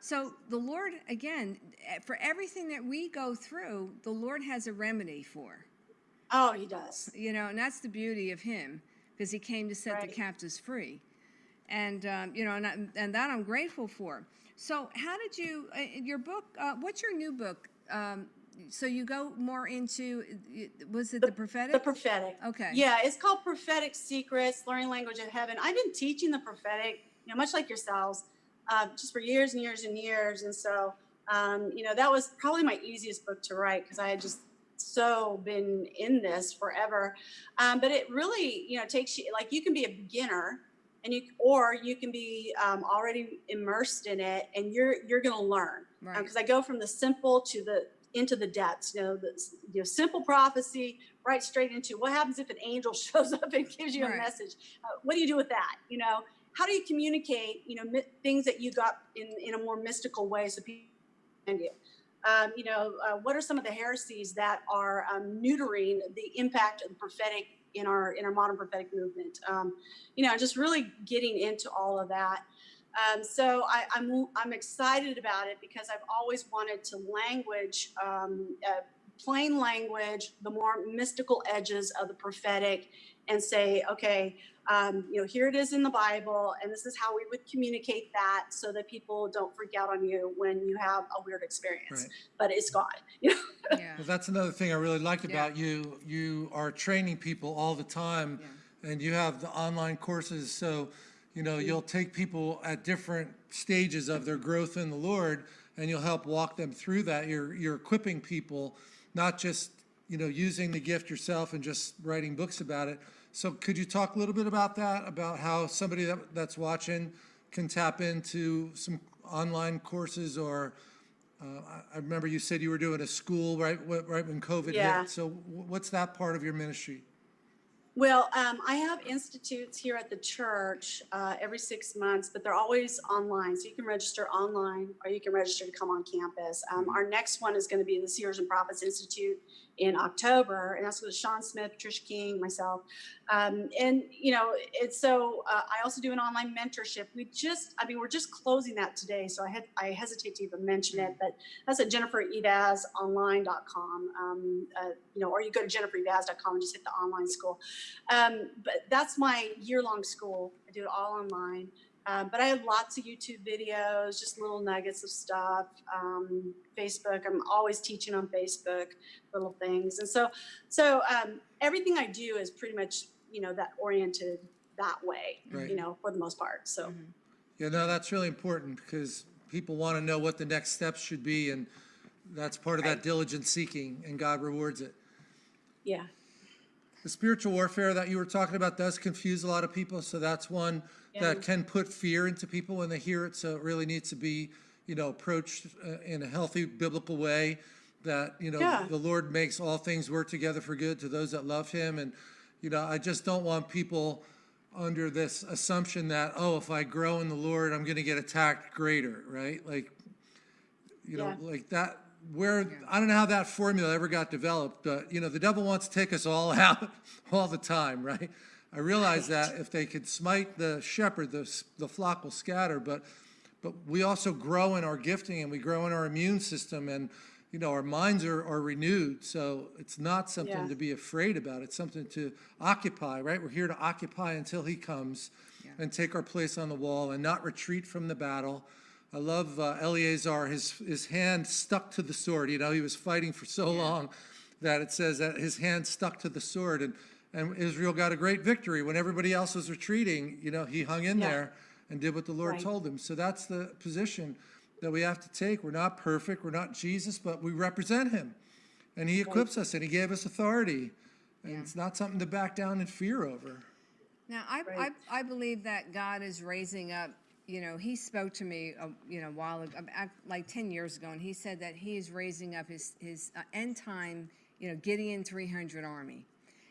So the Lord, again, for everything that we go through, the Lord has a remedy for. Oh, he does. You know, and that's the beauty of Him, because He came to set the captives free. And, um, you know, and, I, and that I'm grateful for. So, how did you, uh, your book, uh, what's your new book? Um, so you go more into, was it the, prophetic? The prophetic. Okay. Yeah, it's called Prophetic Secrets, Learning Language of Heaven. I've been teaching the prophetic, you know, much like yourselves, uh, just for years and years and years. And so, um, you know, that was probably my easiest book to write because I had just so been in this forever. Um, but it really, you know, takes you like you can be a beginner and you or you can be um, already immersed in it and you're you're going to learn Right. because I go from the simple to the into the depths. You know, the you know, simple prophecy right straight into what happens if an angel shows up and gives you Right. a message. Uh, what do you do with that? You know, how do you communicate? You know, things that you got in in a more mystical way so people understand you. Um, you know, uh, what are some of the heresies that are um, neutering the impact of the prophetic in our in our modern prophetic movement? Um, you know, just really getting into all of that. Um, so I, I'm I'm excited about it because I've always wanted to language, um, uh, plain language, the more mystical edges of the prophetic, and say, okay, um, you know, here it is in the Bible, and this is how we would communicate that so that people don't freak out on you when you have a weird experience. Right. But it's God. You know? yeah. Well, that's another thing I really like Yeah. about you. You are training people all the time, and you have the online courses. So, you know, you'll take people at different stages of their growth in the Lord, and you'll help walk them through that. You're you're equipping people, not just you know using the gift yourself and just writing books about it. So, could you talk a little bit about that? About how somebody that, that's watching can tap into some online courses or uh, I- remember you said you were doing a school right, right when COVID Yeah. hit. So wh- what's that part of your ministry? Well, um, I have institutes here at the church uh, every six months, but they're always online. So you can register online or you can register to come on campus. Um, our next one is going to be the Seers and Prophets Institute in October, and that's with Sean Smith, Trish King, myself. Um, and, you know, it's so uh, I also do an online mentorship. We just, I mean, we're just closing that today, so I, had, I hesitate to even mention it, but that's at jennifereivazonline.com. Um, uh, you know, or you go to jennifereivaz.com and just hit the online school. Um, but that's my year-long school. I do it all online. Um, but I have lots of YouTube videos, just little nuggets of stuff. Um, Facebook, I'm always teaching on Facebook, little things, and so, so um, everything I do is pretty much, you know, that oriented that way, Right. you know, for the most part. So, Yeah, no, that's really important because people want to know what the next steps should be, and that's part of that diligent seeking, and God rewards it. yeah, The spiritual warfare that you were talking about does confuse a lot of people, so that's one Yeah. that can put fear into people when they hear it. So it really needs to be, you know, approached uh, in a healthy biblical way. That you know, Yeah. the Lord makes all things work together for good to those that love Him, and you know, I just don't want people under this assumption that oh, if I grow in the Lord, I'm going to get attacked greater, right? Like, you know, like that. Where I don't know how that formula ever got developed, but you know, the devil wants to take us all out all the time, right? I realize that if they could smite the shepherd, the the flock will scatter. But but we also grow in our gifting and we grow in our immune system and you know our minds are, are renewed so it's not something Yeah. to be afraid about it's something to occupy right we're here to occupy until he comes and take our place on the wall and not retreat from the battle i love uh, eleazar his his hand stuck to the sword you know he was fighting for so long that it says that his hand stuck to the sword and and israel got a great victory when everybody else was retreating you know he hung in Yeah. there and did what the Lord Right. told him. So that's the position that we have to take. We're not perfect, we're not Jesus, but we represent him. And he equips us and he gave us authority. And it's not something to back down in fear over. Now, I, Right. I, I believe that God is raising up, you know, he spoke to me, uh, you know, a while ago, uh, like 10 years ago, and he said that he is raising up his, his uh, end time, you know, Gideon 300 army.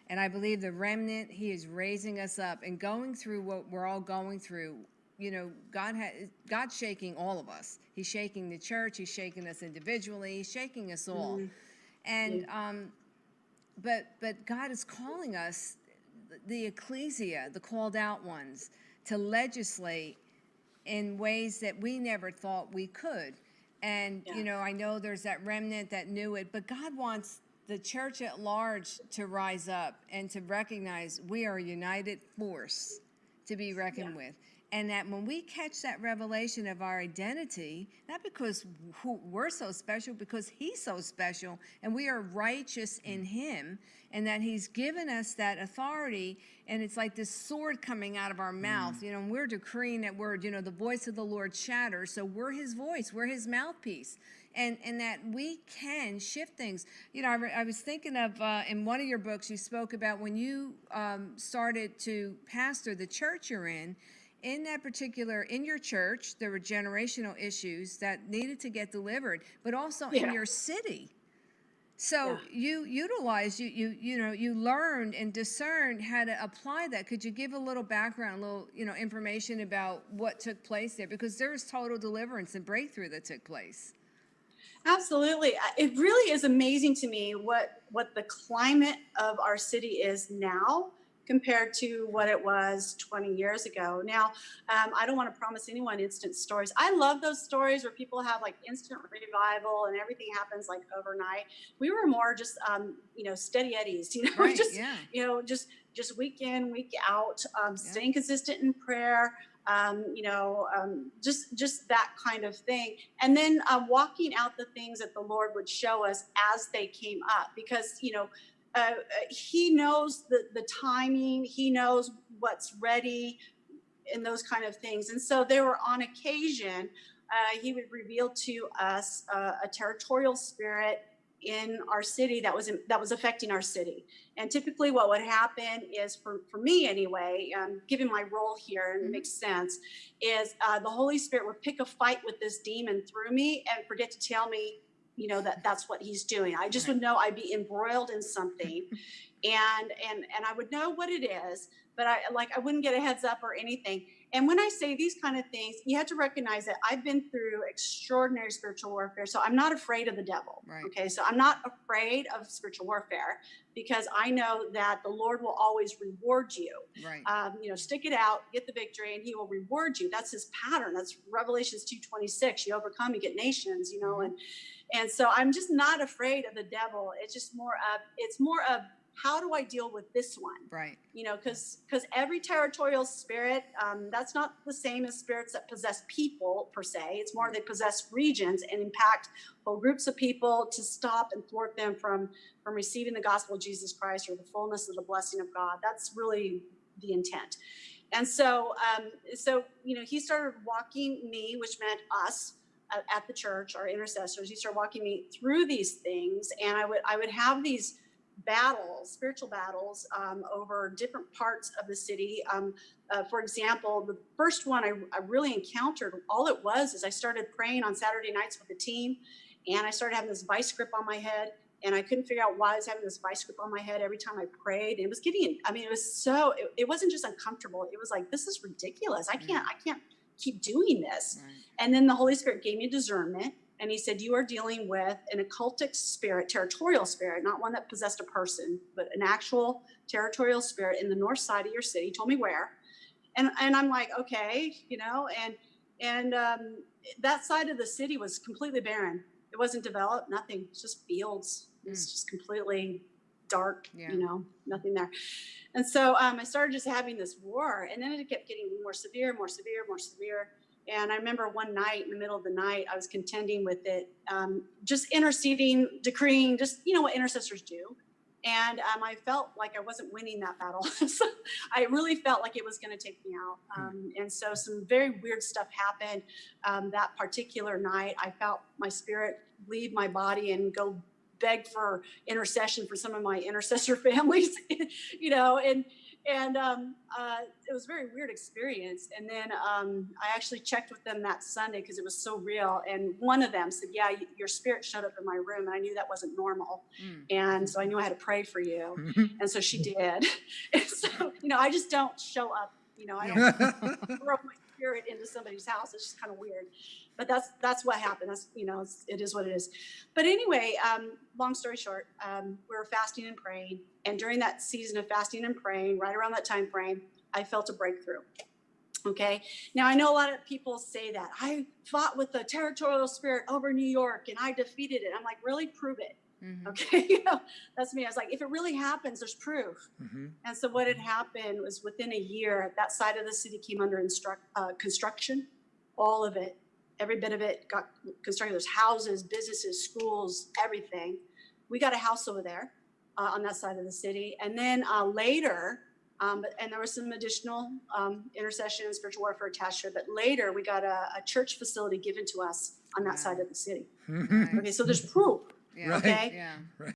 And I believe the remnant, he is raising us up and going through what we're all going through. You know, God has God's shaking all of us. He's shaking the church. He's shaking us individually. He's shaking us all. And um, but but God is calling us, the ecclesia, the called out ones, to legislate in ways that we never thought we could. And, Yeah. you know, I know there's that remnant that knew it, but God wants the church at large to rise up and to recognize we are a united force to be reckoned with. And that when we catch that revelation of our identity, not because we're so special, because He's so special and we are righteous in Him, and that He's given us that authority, and it's like this sword coming out of our mouth, you know, and we're decreeing that word, you know, the voice of the Lord shatters. So we're His voice, we're His mouthpiece and and that we can shift things. You know, I, I was thinking of uh, in one of your books you spoke about when you um, started to pastor the church you're in. In that particular, in your church, there were generational issues that needed to get delivered, but also in your city. So Yeah. you utilized, you you you know, you learned and discerned how to apply that. Could you give a little background, a little you know information about what took place there? Because there was total deliverance and breakthrough that took place. Absolutely. It really is amazing to me what what the climate of our city is now compared to what it was 20 years ago. Now, um, I don't want to promise anyone instant stories. I love those stories where people have like instant revival and everything happens like overnight. We were more just, um, you know, steady eddies, you know, Right, just, yeah. you know, just just week in, week out, um, staying consistent in prayer, um, you know, um, just just that kind of thing, and then uh, walking out the things that the Lord would show us as they came up, because you know. Uh, uh, he knows the, the timing he knows what's ready and those kind of things. And so there were on occasion uh, he would reveal to us uh, a territorial spirit in our city that was that was affecting our city. And typically what would happen is for, for me anyway um, given my role here and it makes sense is uh, the holy spirit would pick a fight with this demon through me and forget to tell me you know that that's what he's doing. I just would know i'd be embroiled in something. And and and i would know what it is but i like i wouldn't get a heads up or anything and when i say these kind of things you have to recognize that i've been through extraordinary spiritual warfare so i'm not afraid of the devil Right. okay? So i'm not afraid of spiritual warfare because i know that the lord will always reward you. Right. um, you know stick it out get the victory and he will reward you. That's his pattern. That's revelations 226 you overcome you get nations you know and and so i'm just not afraid of the devil. It's just more of it's more of how do i deal with this one? Right. you know because because every territorial spirit um, that's not the same as spirits that possess people per se. It's more they possess regions and impact whole groups of people to stop and thwart them from from receiving the gospel of jesus christ or the fullness of the blessing of god. That's really the intent. And so um, so you know he started walking me which meant us at the church our intercessors. He started walking me through these things and i would i would have these battles, spiritual battles, um, over different parts of the city. Um, uh, for example, the first one I, I really encountered, all it was is I started praying on Saturday nights with the team, and I started having this vice grip on my head, and I couldn't figure out why I was having this vice grip on my head every time I prayed. It was getting, I mean, it was so, it, it wasn't just uncomfortable. It was like, this is ridiculous. I can't, I can't keep doing this. Right. And then the Holy Spirit gave me discernment. And he said, You are dealing with an occultic spirit, territorial spirit, not one that possessed a person, but an actual territorial spirit in the north side of your city. He told me where. And, and I'm like, okay, you know, and and um, that side of the city was completely barren. It wasn't developed, nothing. It's just fields. It's just completely dark, Yeah. you know, nothing there. And so um, I started just having this war, and then it kept getting more severe, more severe, more severe. And I remember one night in the middle of the night, I was contending with it, um, just interceding, decreeing, just you know what intercessors do. And um, I felt like I wasn't winning that battle. so I really felt like it was going to take me out. Um, and so some very weird stuff happened um, that particular night. I felt my spirit leave my body and go beg for intercession for some of my intercessor families, you know, and and um, uh, it was a very weird experience. And then um, I actually checked with them that Sunday because it was so real. And one of them said, "Yeah, your spirit showed up in my room, and I knew that wasn't normal. Mm. And so I knew I had to pray for you." And so she did. And so you know, I just don't show up. You know, I don't throw my spirit into somebody's house. It's just kind of weird. But that's that's what happened. That's you know, it's, it is what it is. But anyway, um, long story short, um, we were fasting and praying, and during that season of fasting and praying, right around that time frame, I felt a breakthrough. Okay. Now I know a lot of people say that I fought with the territorial spirit over New York and I defeated it. I'm like, really prove it. Mhm. Okay. you know, that's me. I was like, if it really happens, there's proof. Mhm. And so what had happened was within a year, that side of the city came under instruct, uh, construction, all of it, every bit of it got constructed. There's houses, businesses, schools, everything. We got a house over there uh, on that side of the city. And then uh, later, um, and there was some additional um, intercession and spiritual warfare attached to it. But later, we got a, a church facility given to us on that. Mm-hmm. side of the city. Right. Okay, so there's proof. Yeah. Okay. Yeah. Right.